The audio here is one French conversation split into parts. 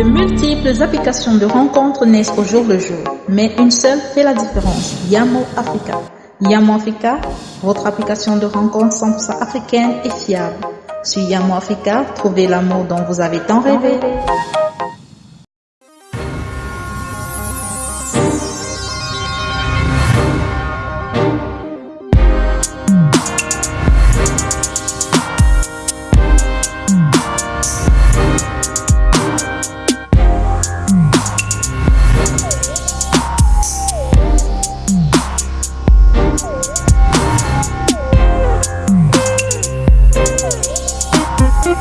De multiples applications de rencontres naissent au jour le jour, mais une seule fait la différence, Yamo Africa. Yamo Africa, votre application de rencontres 100% africaine et fiable. Sur Yamo Africa, trouvez l'amour dont vous avez tant rêvé.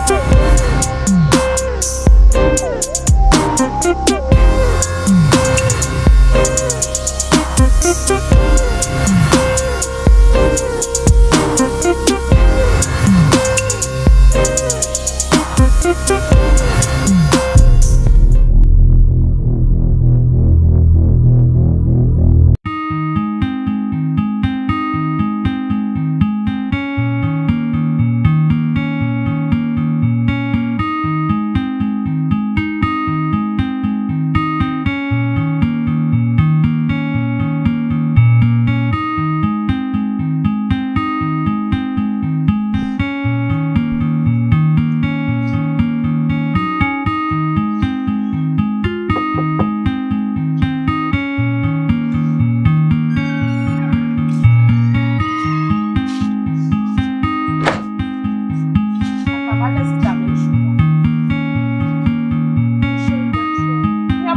这。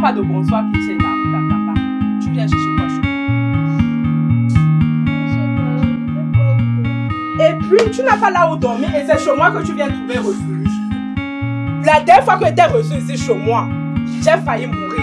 Pas de bonsoir qui tienne la route à papa. Tu viens chercher quoi chez Et puis, tu n'as pas là où dormir et c'est chez moi que tu viens trouver refuge. La dernière fois que tu étais reçu ici chez moi, j'ai failli mourir.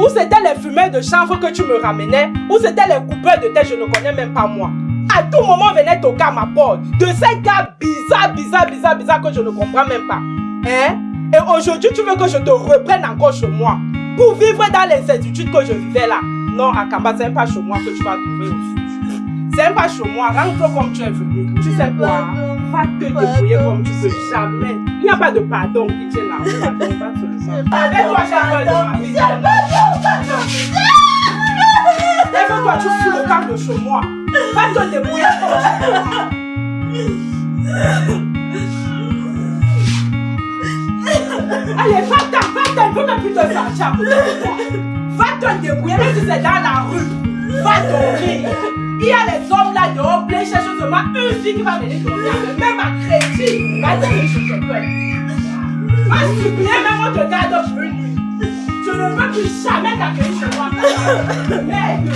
Où c'était les fumeurs de chanvre que tu me ramenais Où c'était les coupeurs de tête, je ne connais même pas moi. À tout moment, venait toquer à ma porte. De ces gars bizarres, bizarres, bizarres, bizarres que je ne comprends même pas. Hein? Et aujourd'hui, tu veux que je te reprenne encore chez moi? Pour vivre dans l'incertitude que je vivais là. Non, Akamba, c'est pas chez moi que tu vas trouver refuge. C'est pas chez moi. Rentre comme tu es venu. Tu sais quoi? Va te débrouiller comme tu peux. Jamais. Il n'y a pas de pardon qui tient là. Pardon, va seulement. Avec toi, j'ai peur de ma vie. Lève-toi, tu fous le camp de chez moi. Va te débrouiller comme tu peux. Allez, va-t'en, va-t'en, ne peux même plus te sortir à côté de toi. Va te débrouiller, même si c'est dans la rue. Va dormir. Il y a les hommes là dehors, plein cherchent seulement une fille qui va venir dormir. Même à crédit, va te chercher peur. Va supplier, même on te garde une nuit. Je ne veux plus jamais t'accueillir chez moi. Merde.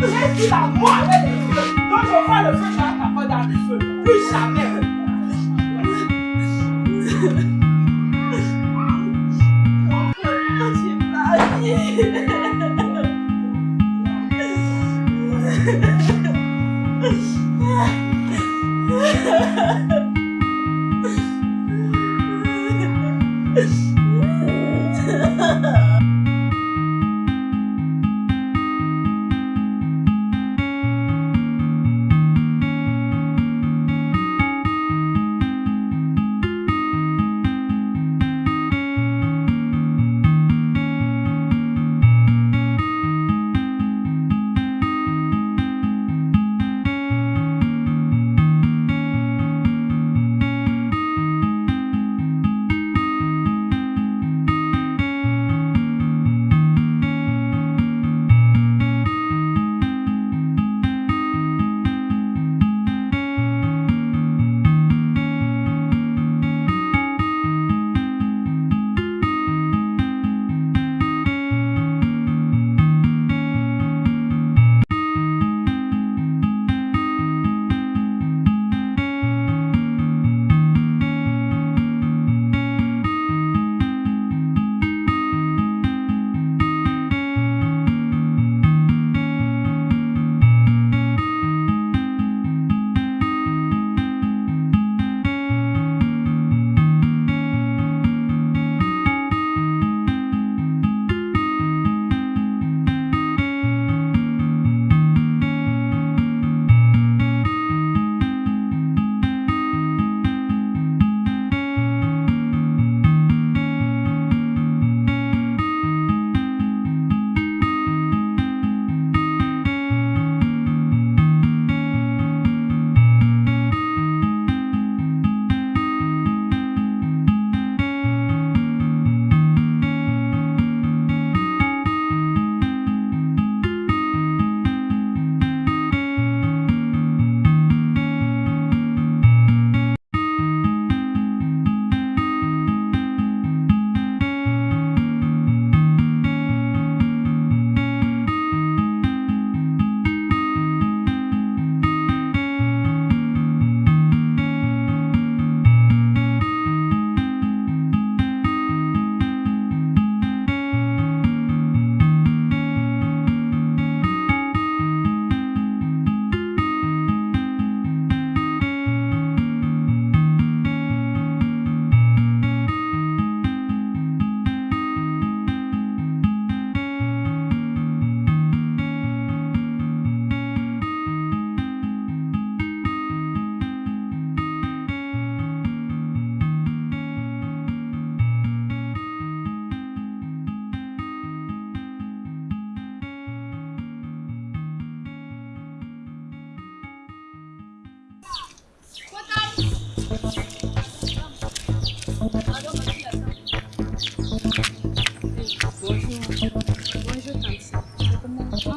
Laisse la moi avec les feux. Donc on voit le feu dans la capote dans le feu. Plus jamais. Yeah.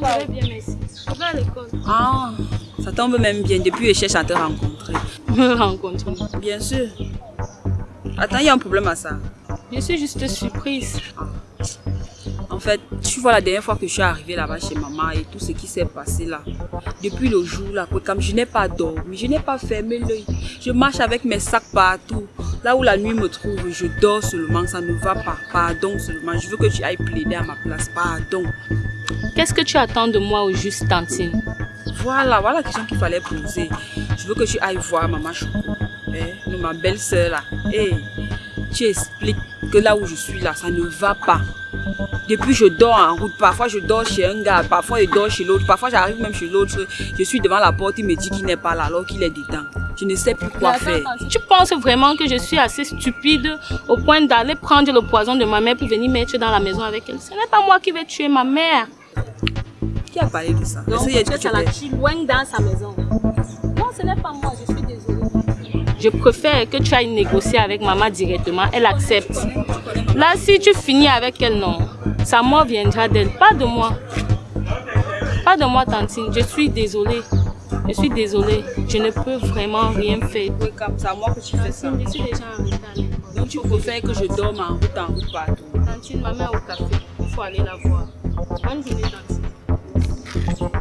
je vais bien, merci. Je vais à l'école. Ah, ça tombe même bien. Depuis, je cherche à te rencontrer. Me rencontrer Bien sûr. Attends, il y a un problème à ça. Je suis juste surprise. En fait, tu vois la dernière fois que je suis arrivée là-bas chez maman et tout ce qui s'est passé là. Depuis le jour là, comme je n'ai pas dormi, je n'ai pas fermé l'œil. Je marche avec mes sacs partout. Là où la nuit me trouve, je dors seulement, ça ne va pas. Pardon seulement, je veux que tu ailles plaider à ma place. Pardon. Qu'est-ce que tu attends de moi au juste, Tantine? Voilà, voilà la question qu'il fallait poser. Je veux que tu ailles voir maman Choco, eh, ma belle-sœur là. Et tu expliques que là où je suis là, ça ne va pas. Depuis, je dors en route. Parfois, je dors chez un gars. Parfois, je dors chez l'autre. Parfois, j'arrive même chez l'autre. Je suis devant la porte. Il me dit qu'il n'est pas là alors qu'il est dedans. Je ne sais plus quoi faire. Tu penses vraiment que je suis assez stupide au point d'aller prendre le poison de ma mère pour venir mettre dans la maison avec elle? Ce n'est pas moi qui vais tuer ma mère. Qui a parlé de ça? Donc, peut-être la tue loin dans sa maison. Non, ce n'est pas moi. Je suis désolée. Je préfère que tu ailles négocier avec maman directement. Elle accepte. Là, si tu finis avec elle, non. Sa mort viendra d'elle, pas de moi. Pas de moi, Tantine. Je suis désolée. Je suis désolée. Je ne peux vraiment rien faire. Oui, comme ça, moi que tu fais ça. Je suis déjà en retard. Donc tu préfères que je dorme en route, en route partout. Tantine, ma mère au café. Il faut aller la voir. Bonne journée, Tantine.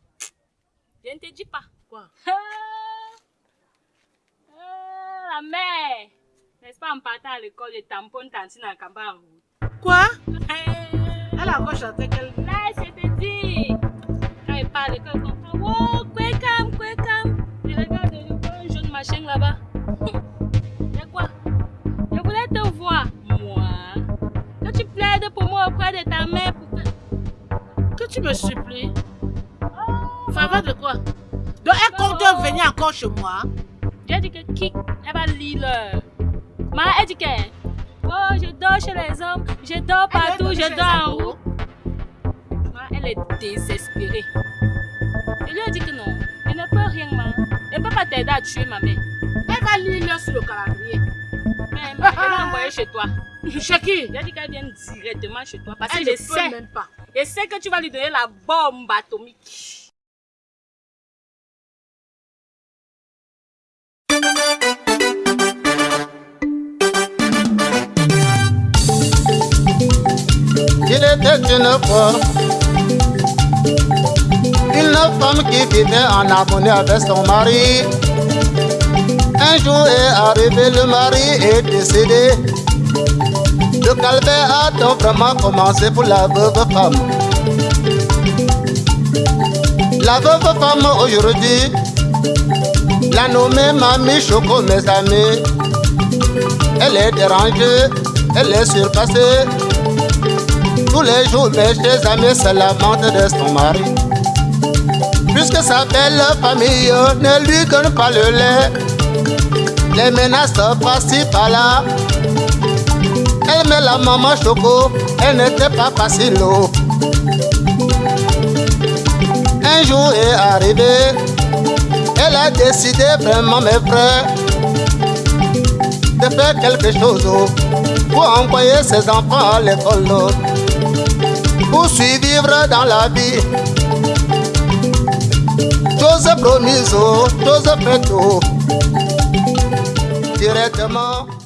Je ne te dis pas. Quoi la mère. N'est-ce pas en partant à l'école, je tamponne Tantine en campagne en route. Quoi? Elle a encore chanté quelle... chez moi j'ai dit que qui? Elle va lire Ma elle dit que oh je dors chez les hommes, je dors partout, je dors en haut. Ma elle est désespérée. Je lui ai dit que non, elle ne peut rien ma. Elle ne peut pas t'aider à tuer ma mère. Elle va lire sur le calendrier. Mais ma, elle l'a envoyé chez toi. Chez qui? J'ai dit qu'elle vient directement chez toi parce elle que je sais. Même pas. Je sais que tu vas lui donner la bombe atomique. Il était une fois une femme qui vivait en harmonie avec son mari. Un jour est arrivé, le mari est décédé. Le calvaire a donc vraiment commencé pour la veuve femme. La veuve femme aujourd'hui, la nommée Mamie Choco, mes amis. Elle est dérangée, elle est surpassée. Tous les jours, mes chers amis se lamentent de son mari. Puisque sa belle famille ne lui donne pas le lait, les menaces passent par-là. Elle met la maman choco, elle n'était pas facile. Un jour est arrivé, elle a décidé vraiment, mes frères, de faire quelque chose pour envoyer ses enfants à l'école, pour survivre dans la vie. Chose promise, chose faite, directement.